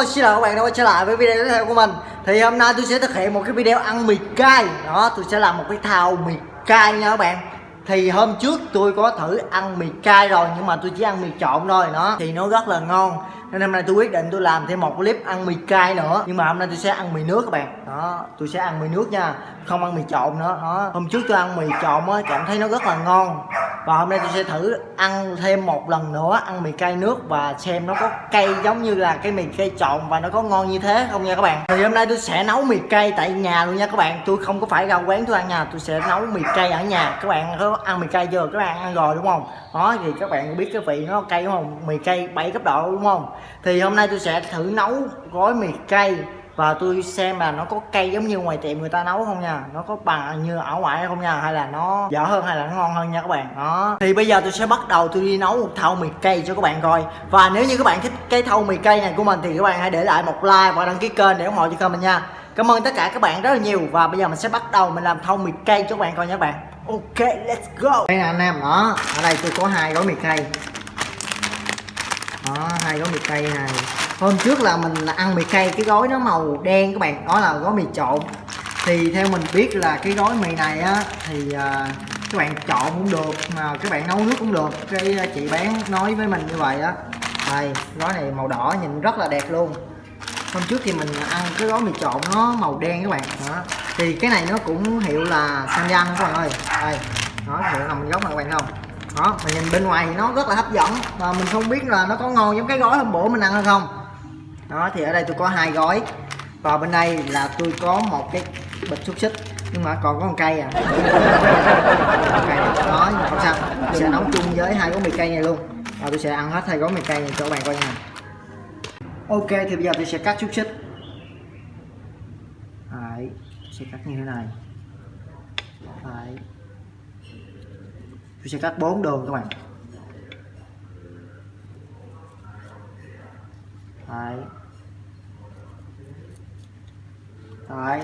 Hello, xin chào các bạn đã quay trở lại với video tiếp theo của mình. Thì hôm nay tôi sẽ thực hiện một cái video ăn mì cay. Đó, tôi sẽ làm một cái thao mì cay nha các bạn. Thì hôm trước tôi có thử ăn mì cay rồi Nhưng mà tôi chỉ ăn mì trộn thôi. Đó Thì nó rất là ngon. Nên hôm nay tôi quyết định tôi làm thêm một clip ăn mì cay nữa. Nhưng mà hôm nay tôi sẽ ăn mì nước các bạn. Đó, tôi sẽ ăn mì nước nha. Không ăn mì trộn nữa. Đó. Hôm trước tôi ăn mì trộn á, cảm thấy nó rất là ngon. Và hôm nay tôi sẽ thử ăn thêm một lần nữa ăn mì cay nước và xem nó có cay giống như là cái mì cay trộn và nó có ngon như thế không nha các bạn. Thì hôm nay tôi sẽ nấu mì cay tại nhà luôn nha các bạn. Tôi không có phải ra quán tôi ăn nhà tôi sẽ nấu mì cay ở nhà. Các bạn có ăn mì cay chưa? Các bạn ăn rồi đúng không? Đó thì các bạn biết cái vị nó cay đúng không? Mì cay bảy cấp độ đúng không? Thì hôm nay tôi sẽ thử nấu gói mì cay. Và tôi xem là nó có cay giống như ngoài tiệm người ta nấu không nha. Nó có bằng như ở ngoài không nha, hay là nó dở hơn hay là nó ngon hơn nha các bạn. Đó. Thì bây giờ tôi sẽ bắt đầu tôi đi nấu một thau mì cay cho các bạn coi. Và nếu như các bạn thích cái thau mì cay này của mình thì các bạn hãy để lại một like và đăng ký kênh để ủng hộ cho kênh mình nha. Cảm ơn tất cả các bạn rất là nhiều. Và bây giờ mình sẽ bắt đầu mình làm thau mì cay cho các bạn coi nha các bạn. Ok, let's go. Đây nè, anh em. Đó. Ở đây tôi có hai gói mì cay đó hai gói mì cây này. Hôm trước là mình ăn mì cây cái gói nó màu đen các bạn. Đó là gói mì trộn. Thì theo mình biết là cái gói mì này á thì uh, các bạn trộn cũng được mà các bạn nấu nước cũng được. Cái à, chị bán nói với mình như vậy á. Đây gói này màu đỏ nhìn rất là đẹp luôn. Hôm trước thì mình ăn cái gói mì trộn nó màu đen các bạn. Đó. Thì cái này nó cũng hiệu là Samyang các bạn ơi. Đây nó hiệu nằm góc này các bạn không? Đó mà nhìn bên ngoài thì nó rất là hấp dẫn. Mà mình không biết là nó có ngon giống cái gói hôm bữa mình ăn hay không. Đó thì ở đây tôi có hai gói. Và bên đây là tôi có một cái bịch xúc xích nhưng mà còn có một cây à. Cây à. đó nhưng mà không sao. Tôi sẽ nấu chung với hai gói mì cây này luôn. Và tôi sẽ ăn hết hai gói mì cây này cho các bạn coi nha. Ok thì bây giờ tôi sẽ cắt xúc xích. Đấy, sẽ cắt như thế này. Đấy tôi sẽ cắt bốn đường các bạn Đấy. Đấy.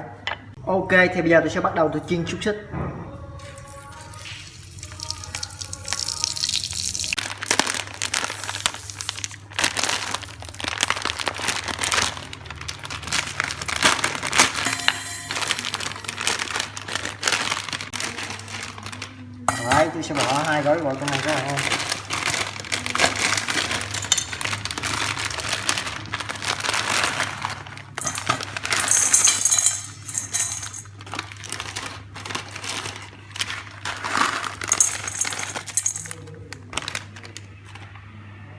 Ok, thì bây giờ tôi sẽ bắt đầu tôi chiên xúc xích Đấy, tôi sẽ bỏ hai gói vào trong này các bạn ơi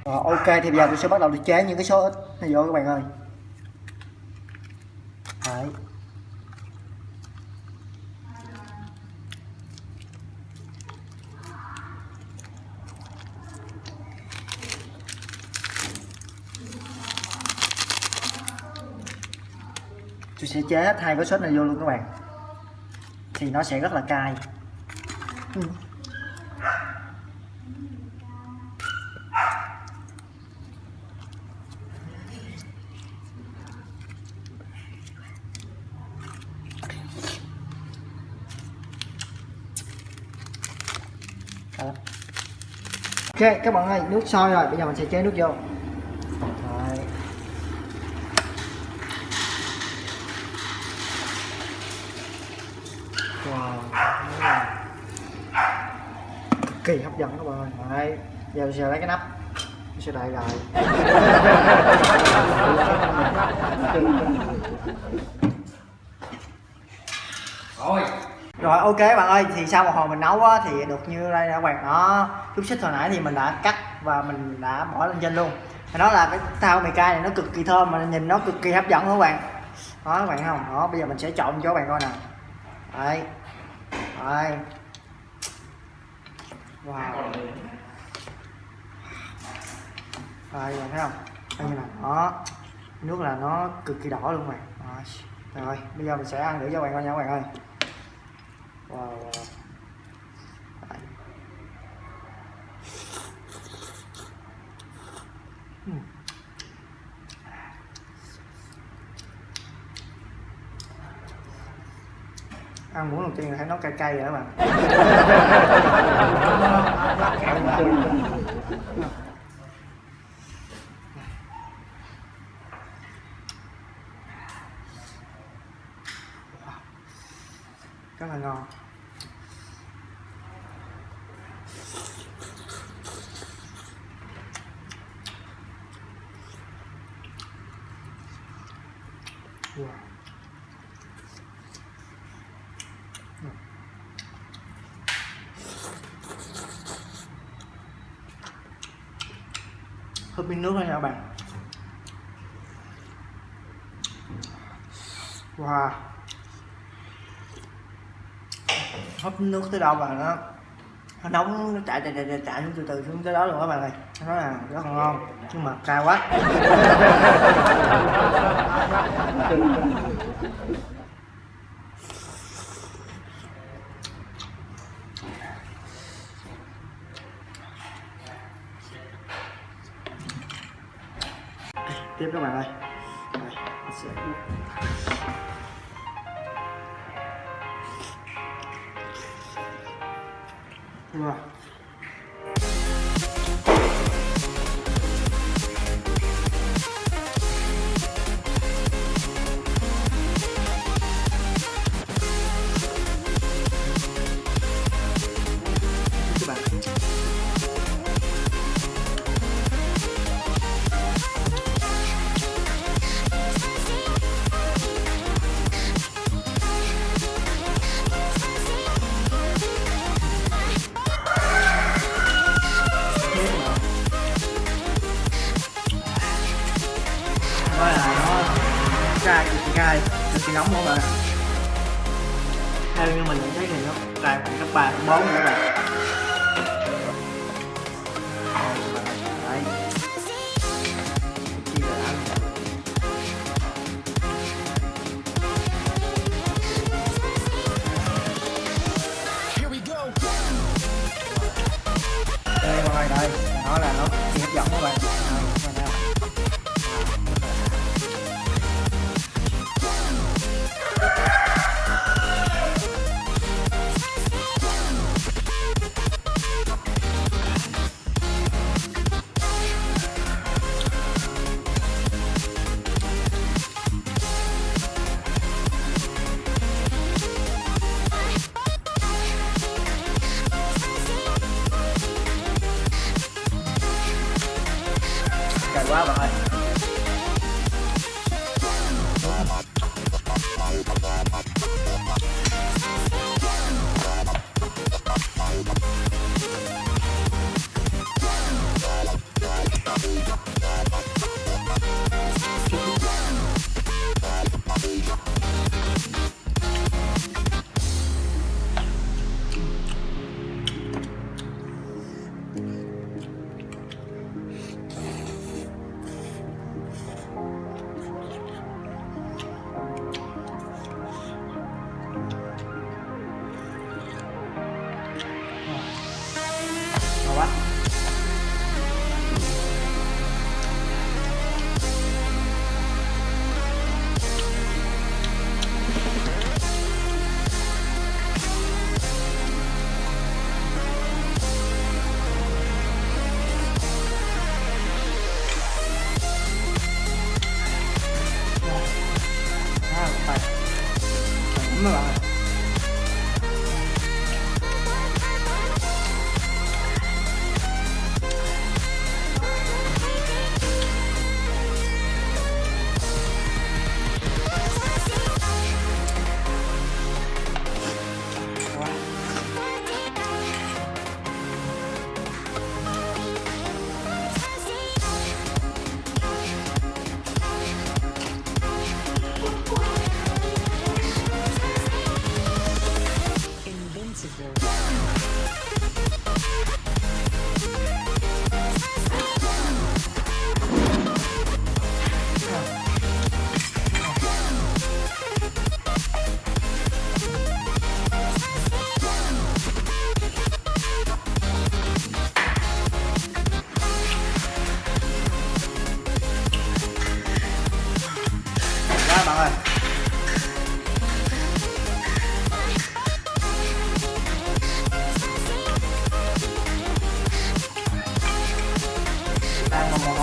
Rồi, ok thì bây giờ tôi sẽ bắt đầu đi chế những cái số ít này vô các bạn ơi Đấy. Tôi sẽ chế hết hai cái sốt này vô luôn các bạn. Thì nó sẽ rất là cay. Ừ. ok các bạn ơi nước sôi rồi bây giờ mình sẽ chế nước vô Đấy. wow kỳ hấp dẫn các bạn ơi Đấy. Giờ mình sẽ lấy cái nắp. Mình sẽ đậy lại rồi. Rồi ok bạn ơi thì sau một hồi mình nấu á, thì được như đây các bạn đó chút xích hồi nãy thì mình đã cắt và mình đã bỏ lên trên luôn. Thì đó là cái thao mì cay này nó cực kỳ thơm mà nhìn nó cực kỳ hấp dẫn các bạn. Đó các bạn không? Đó bây giờ mình sẽ trộn cho các bạn coi nè. Đây đây wow đây bạn thấy không đây như này đó nước là nó cực kỳ đỏ luôn bạn rồi. rồi bây giờ mình sẽ ăn thử cho bạn coi nha các bạn ơi wow, wow. Hmm. ăn muốn đầu tiên là thấy nó cay cay rồi các bạn rất là ngon. Wow. húp miếng nước thôi nha các bạn. Wow. Hấp nước tới đâu mà nó nó nóng nó chạy chạy chạy chạy, xuống từ từ xuống tới đó luôn các bạn ơi. Nó là rất là ngon nhưng mà cao quá. Tiếp các bạn ơi. Đây, sẽ Wow. các đó là nó cay cực kỳ cay. Cực kỳ nóng luôn bạn theo như mình nhận thấy thì nó cay khoảng cấp ba cấp bốn nữa các cay bạn Come on.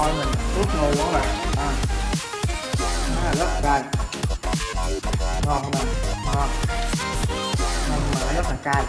Thôi mà mồ hôi mình ướt ngu quá bạn à. nó là rất cay. Ngon không bạn ngon. Cay.